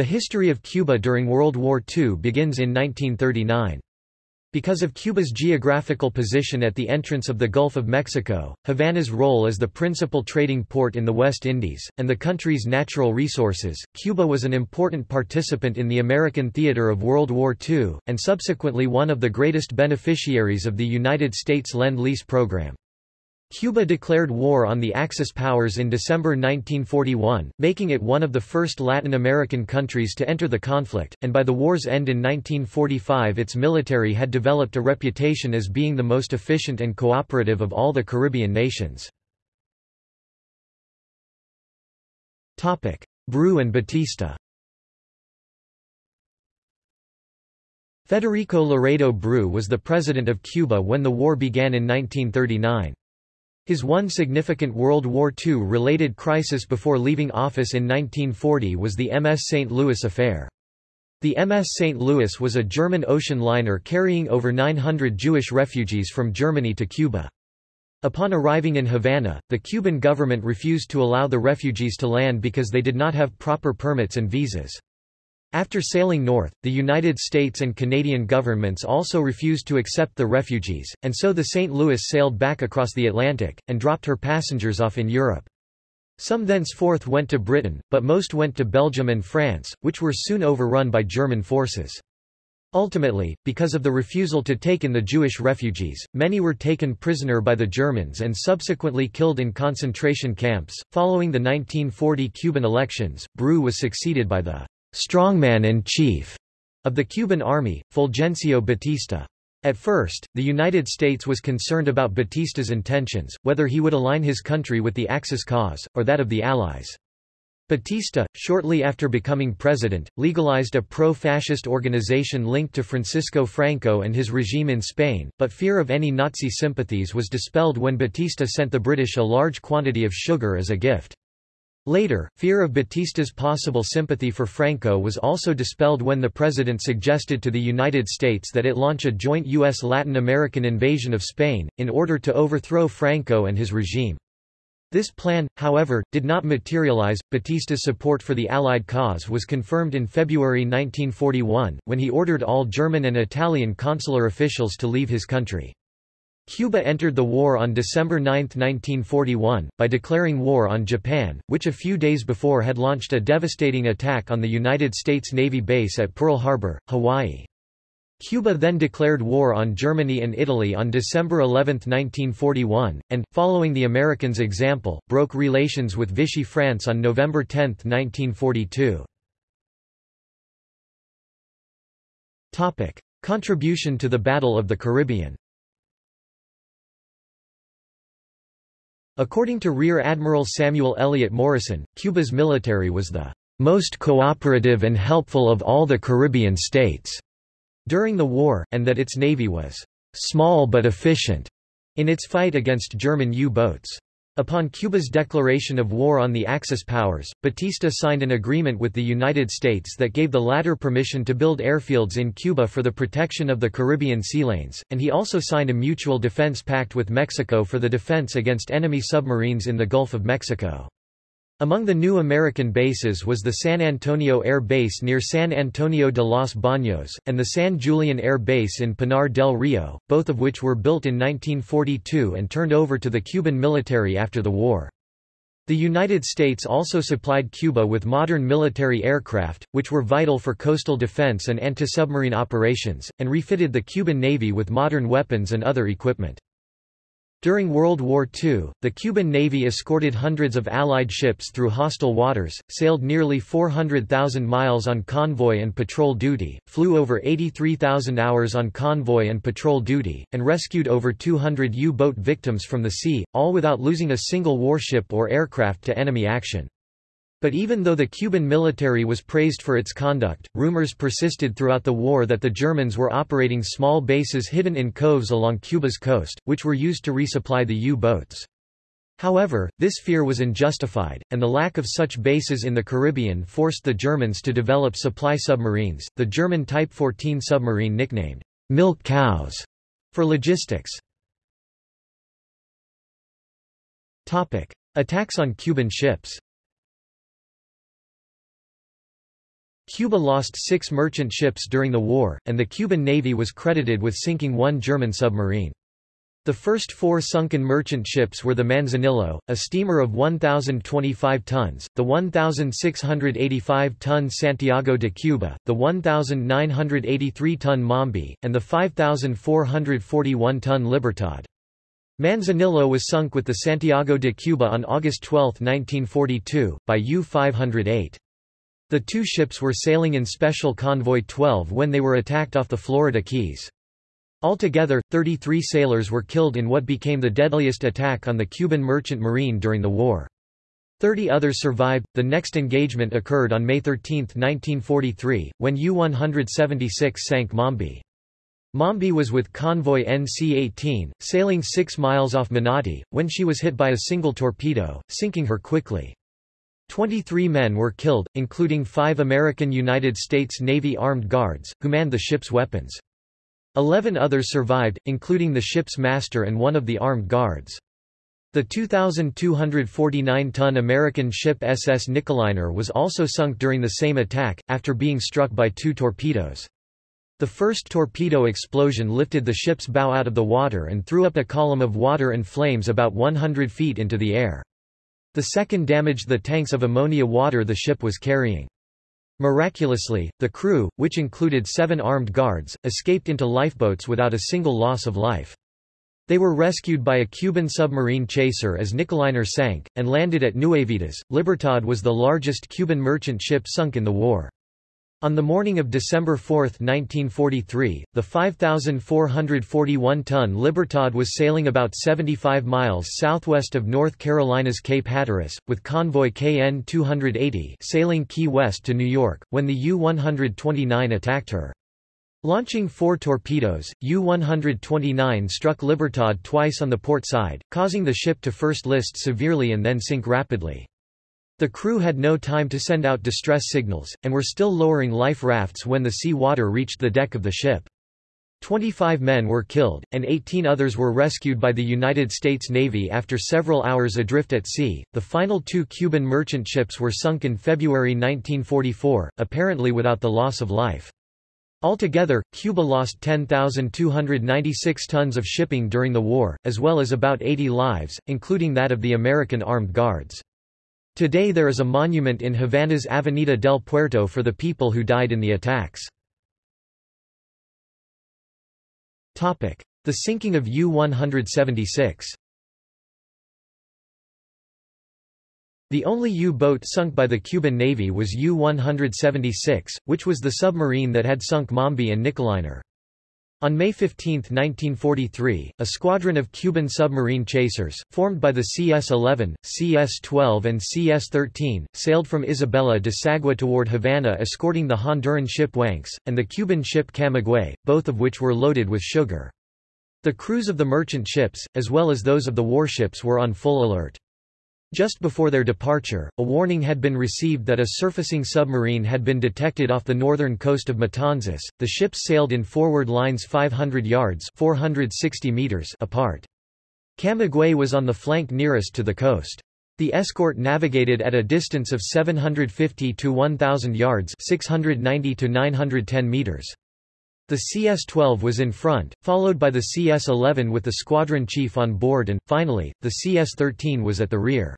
The history of Cuba during World War II begins in 1939. Because of Cuba's geographical position at the entrance of the Gulf of Mexico, Havana's role as the principal trading port in the West Indies, and the country's natural resources, Cuba was an important participant in the American theater of World War II, and subsequently one of the greatest beneficiaries of the United States Lend-Lease program. Cuba declared war on the Axis powers in December 1941, making it one of the first Latin American countries to enter the conflict, and by the war's end in 1945 its military had developed a reputation as being the most efficient and cooperative of all the Caribbean nations. Bru and Batista Federico Laredo Bru was the president of Cuba when the war began in 1939. His one significant World War II-related crisis before leaving office in 1940 was the MS St. Louis affair. The MS St. Louis was a German ocean liner carrying over 900 Jewish refugees from Germany to Cuba. Upon arriving in Havana, the Cuban government refused to allow the refugees to land because they did not have proper permits and visas. After sailing north, the United States and Canadian governments also refused to accept the refugees, and so the St. Louis sailed back across the Atlantic, and dropped her passengers off in Europe. Some thenceforth went to Britain, but most went to Belgium and France, which were soon overrun by German forces. Ultimately, because of the refusal to take in the Jewish refugees, many were taken prisoner by the Germans and subsequently killed in concentration camps. Following the 1940 Cuban elections, Bru was succeeded by the strongman and chief of the Cuban army, Fulgencio Batista. At first, the United States was concerned about Batista's intentions, whether he would align his country with the Axis cause, or that of the Allies. Batista, shortly after becoming president, legalized a pro-fascist organization linked to Francisco Franco and his regime in Spain, but fear of any Nazi sympathies was dispelled when Batista sent the British a large quantity of sugar as a gift. Later, fear of Batista's possible sympathy for Franco was also dispelled when the president suggested to the United States that it launch a joint U.S. Latin American invasion of Spain, in order to overthrow Franco and his regime. This plan, however, did not materialize. Batista's support for the Allied cause was confirmed in February 1941, when he ordered all German and Italian consular officials to leave his country. Cuba entered the war on December 9, 1941, by declaring war on Japan, which a few days before had launched a devastating attack on the United States Navy base at Pearl Harbor, Hawaii. Cuba then declared war on Germany and Italy on December 11, 1941, and, following the Americans' example, broke relations with Vichy France on November 10, 1942. Contribution to the Battle of the Caribbean According to Rear Admiral Samuel Eliot Morison, Cuba's military was the most cooperative and helpful of all the Caribbean states during the war, and that its navy was small but efficient in its fight against German U-boats. Upon Cuba's declaration of war on the Axis powers, Batista signed an agreement with the United States that gave the latter permission to build airfields in Cuba for the protection of the Caribbean sea lanes, and he also signed a mutual defense pact with Mexico for the defense against enemy submarines in the Gulf of Mexico. Among the new American bases was the San Antonio Air Base near San Antonio de los Baños, and the San Julian Air Base in Pinar del Rio, both of which were built in 1942 and turned over to the Cuban military after the war. The United States also supplied Cuba with modern military aircraft, which were vital for coastal defense and anti-submarine operations, and refitted the Cuban Navy with modern weapons and other equipment. During World War II, the Cuban Navy escorted hundreds of Allied ships through hostile waters, sailed nearly 400,000 miles on convoy and patrol duty, flew over 83,000 hours on convoy and patrol duty, and rescued over 200 U-boat victims from the sea, all without losing a single warship or aircraft to enemy action. But even though the Cuban military was praised for its conduct, rumors persisted throughout the war that the Germans were operating small bases hidden in coves along Cuba's coast, which were used to resupply the U-boats. However, this fear was unjustified, and the lack of such bases in the Caribbean forced the Germans to develop supply submarines, the German Type 14 submarine nicknamed milk cows for logistics. Attacks on Cuban ships Cuba lost six merchant ships during the war, and the Cuban Navy was credited with sinking one German submarine. The first four sunken merchant ships were the Manzanillo, a steamer of 1,025 tons, the 1,685-ton Santiago de Cuba, the 1,983-ton Mambi, and the 5,441-ton Libertad. Manzanillo was sunk with the Santiago de Cuba on August 12, 1942, by U-508. The two ships were sailing in Special Convoy 12 when they were attacked off the Florida Keys. Altogether, 33 sailors were killed in what became the deadliest attack on the Cuban merchant marine during the war. Thirty others survived. The next engagement occurred on May 13, 1943, when U-176 sank Mambi. Mambi was with convoy NC-18, sailing 6 miles off Manati, when she was hit by a single torpedo, sinking her quickly. Twenty-three men were killed, including five American United States Navy armed guards, who manned the ship's weapons. Eleven others survived, including the ship's master and one of the armed guards. The 2,249-ton American ship SS Nickeliner was also sunk during the same attack, after being struck by two torpedoes. The first torpedo explosion lifted the ship's bow out of the water and threw up a column of water and flames about 100 feet into the air. The second damaged the tanks of ammonia water the ship was carrying. Miraculously, the crew, which included seven armed guards, escaped into lifeboats without a single loss of life. They were rescued by a Cuban submarine chaser as Nickeliner sank, and landed at Nuevitas. Libertad was the largest Cuban merchant ship sunk in the war. On the morning of December 4, 1943, the 5,441-ton Libertad was sailing about 75 miles southwest of North Carolina's Cape Hatteras, with convoy KN-280 sailing Key West to New York, when the U-129 attacked her. Launching four torpedoes, U-129 struck Libertad twice on the port side, causing the ship to first list severely and then sink rapidly. The crew had no time to send out distress signals, and were still lowering life rafts when the sea water reached the deck of the ship. Twenty-five men were killed, and 18 others were rescued by the United States Navy after several hours adrift at sea. The final two Cuban merchant ships were sunk in February 1944, apparently without the loss of life. Altogether, Cuba lost 10,296 tons of shipping during the war, as well as about 80 lives, including that of the American Armed Guards. Today there is a monument in Havana's Avenida del Puerto for the people who died in the attacks. The sinking of U-176 The only U-boat sunk by the Cuban Navy was U-176, which was the submarine that had sunk Mambi and Nickeliner. On May 15, 1943, a squadron of Cuban submarine chasers, formed by the CS-11, CS-12 and CS-13, sailed from Isabela de Sagua toward Havana escorting the Honduran ship Wanks, and the Cuban ship Camagüey, both of which were loaded with sugar. The crews of the merchant ships, as well as those of the warships were on full alert. Just before their departure, a warning had been received that a surfacing submarine had been detected off the northern coast of Matanzas. The ships sailed in forward lines 500 yards (460 meters) apart. Camagüey was on the flank nearest to the coast. The escort navigated at a distance of 750 to 1000 yards (690 to 910 meters). The CS-12 was in front, followed by the CS-11 with the squadron chief on board and, finally, the CS-13 was at the rear.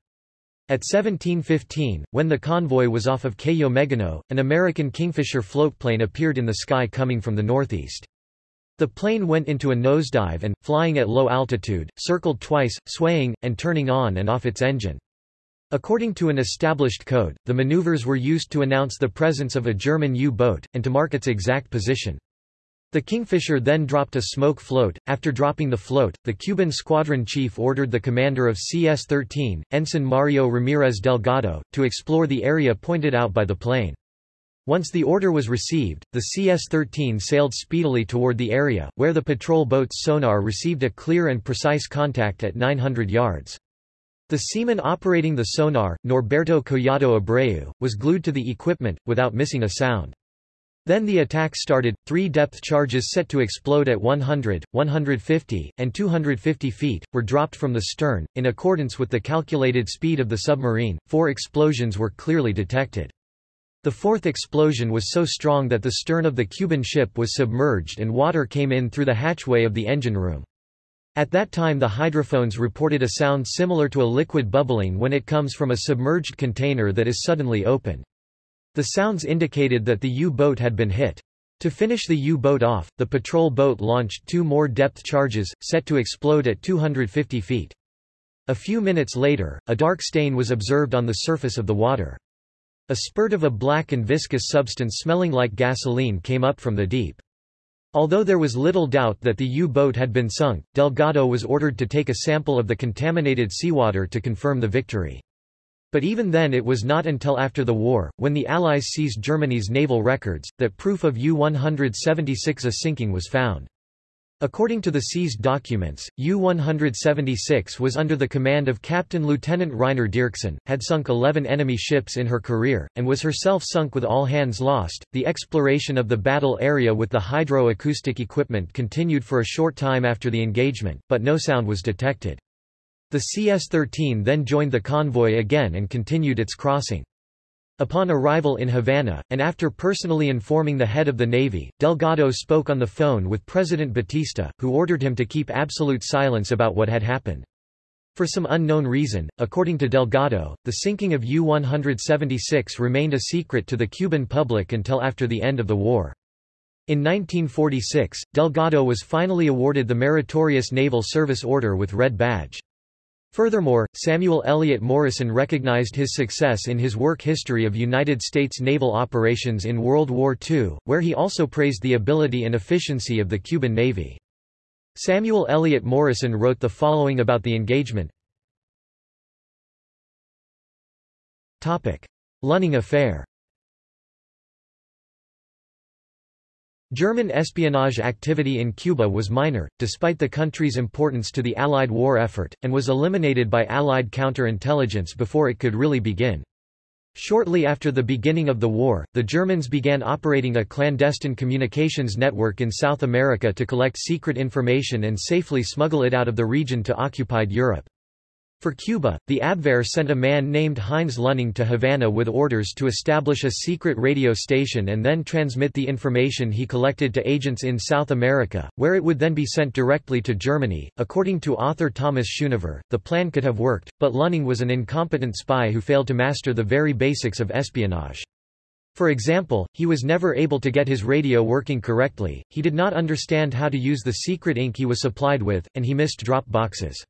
At 1715, when the convoy was off of Cayo Megano, an American Kingfisher floatplane appeared in the sky coming from the northeast. The plane went into a nosedive and, flying at low altitude, circled twice, swaying, and turning on and off its engine. According to an established code, the maneuvers were used to announce the presence of a German U-boat, and to mark its exact position. The Kingfisher then dropped a smoke float. After dropping the float, the Cuban squadron chief ordered the commander of CS-13, Ensign Mario Ramirez Delgado, to explore the area pointed out by the plane. Once the order was received, the CS-13 sailed speedily toward the area, where the patrol boat's sonar received a clear and precise contact at 900 yards. The seaman operating the sonar, Norberto Collado Abreu, was glued to the equipment, without missing a sound. Then the attack started, three depth charges set to explode at 100, 150, and 250 feet, were dropped from the stern. In accordance with the calculated speed of the submarine, four explosions were clearly detected. The fourth explosion was so strong that the stern of the Cuban ship was submerged and water came in through the hatchway of the engine room. At that time the hydrophones reported a sound similar to a liquid bubbling when it comes from a submerged container that is suddenly opened. The sounds indicated that the U-boat had been hit. To finish the U-boat off, the patrol boat launched two more depth charges, set to explode at 250 feet. A few minutes later, a dark stain was observed on the surface of the water. A spurt of a black and viscous substance smelling like gasoline came up from the deep. Although there was little doubt that the U-boat had been sunk, Delgado was ordered to take a sample of the contaminated seawater to confirm the victory. But even then it was not until after the war, when the Allies seized Germany's naval records, that proof of U-176A sinking was found. According to the seized documents, U-176 was under the command of Captain Lieutenant Reiner Dierksen, had sunk 11 enemy ships in her career, and was herself sunk with all hands lost. The exploration of the battle area with the hydro-acoustic equipment continued for a short time after the engagement, but no sound was detected. The CS-13 then joined the convoy again and continued its crossing. Upon arrival in Havana, and after personally informing the head of the Navy, Delgado spoke on the phone with President Batista, who ordered him to keep absolute silence about what had happened. For some unknown reason, according to Delgado, the sinking of U-176 remained a secret to the Cuban public until after the end of the war. In 1946, Delgado was finally awarded the Meritorious Naval Service Order with Red Badge. Furthermore, Samuel Eliot Morison recognized his success in his work History of United States Naval Operations in World War II, where he also praised the ability and efficiency of the Cuban Navy. Samuel Eliot Morison wrote the following about the engagement. Lunning Affair German espionage activity in Cuba was minor, despite the country's importance to the Allied war effort, and was eliminated by Allied counterintelligence before it could really begin. Shortly after the beginning of the war, the Germans began operating a clandestine communications network in South America to collect secret information and safely smuggle it out of the region to occupied Europe. For Cuba, the Abwehr sent a man named Heinz Lunning to Havana with orders to establish a secret radio station and then transmit the information he collected to agents in South America, where it would then be sent directly to Germany. According to author Thomas Schoonover, the plan could have worked, but Lunning was an incompetent spy who failed to master the very basics of espionage. For example, he was never able to get his radio working correctly, he did not understand how to use the secret ink he was supplied with, and he missed drop boxes.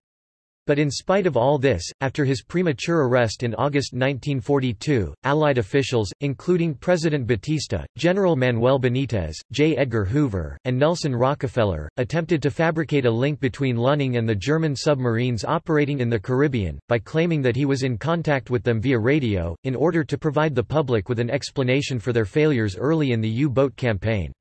But in spite of all this, after his premature arrest in August 1942, Allied officials, including President Batista, General Manuel Benitez, J. Edgar Hoover, and Nelson Rockefeller, attempted to fabricate a link between Lunning and the German submarines operating in the Caribbean, by claiming that he was in contact with them via radio, in order to provide the public with an explanation for their failures early in the U-boat campaign.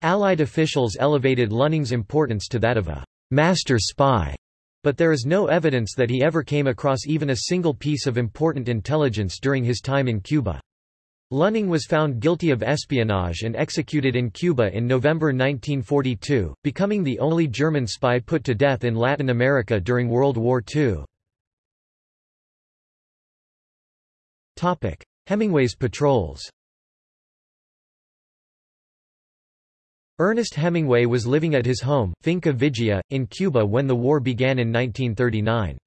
Allied officials elevated Lunning's importance to that of a master spy but there is no evidence that he ever came across even a single piece of important intelligence during his time in Cuba. Lunning was found guilty of espionage and executed in Cuba in November 1942, becoming the only German spy put to death in Latin America during World War II. Hemingway's patrols Ernest Hemingway was living at his home, Finca Vigia, in Cuba when the war began in 1939.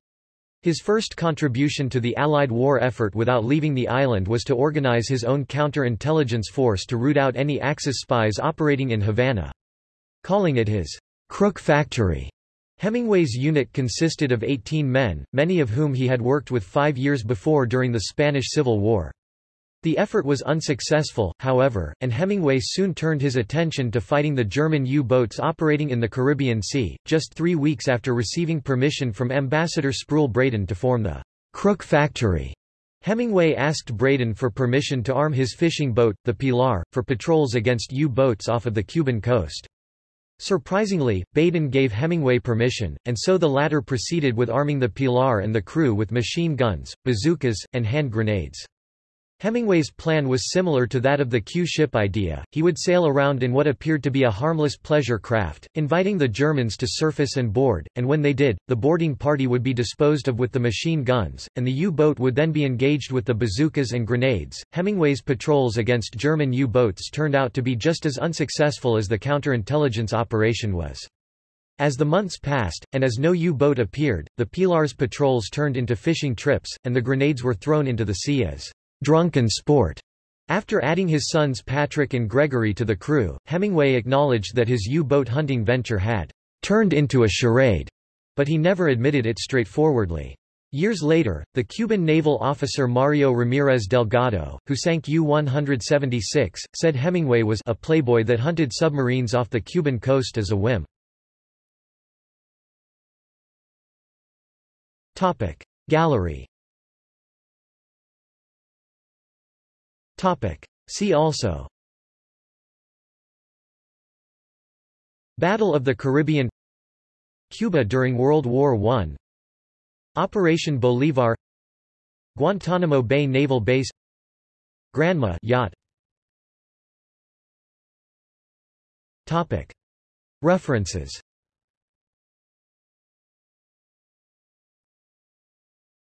His first contribution to the Allied war effort without leaving the island was to organize his own counter-intelligence force to root out any Axis spies operating in Havana. Calling it his crook factory, Hemingway's unit consisted of 18 men, many of whom he had worked with five years before during the Spanish Civil War. The effort was unsuccessful, however, and Hemingway soon turned his attention to fighting the German U-boats operating in the Caribbean Sea, just three weeks after receiving permission from Ambassador Spruille Braden to form the Crook Factory. Hemingway asked Braden for permission to arm his fishing boat, the Pilar, for patrols against U-boats off of the Cuban coast. Surprisingly, Braden gave Hemingway permission, and so the latter proceeded with arming the Pilar and the crew with machine guns, bazookas, and hand grenades. Hemingway's plan was similar to that of the Q-ship idea, he would sail around in what appeared to be a harmless pleasure craft, inviting the Germans to surface and board, and when they did, the boarding party would be disposed of with the machine guns, and the U-boat would then be engaged with the bazookas and grenades. Hemingway's patrols against German U-boats turned out to be just as unsuccessful as the counterintelligence operation was. As the months passed, and as no U-boat appeared, the Pilar's patrols turned into fishing trips, and the grenades were thrown into the sea as drunken sport. After adding his sons Patrick and Gregory to the crew, Hemingway acknowledged that his U-boat hunting venture had turned into a charade, but he never admitted it straightforwardly. Years later, the Cuban naval officer Mario Ramirez Delgado, who sank U-176, said Hemingway was a playboy that hunted submarines off the Cuban coast as a whim. Gallery See also. Battle of the Caribbean. Cuba during World War I Operation Bolivar. Guantanamo Bay Naval Base. Granma yacht. References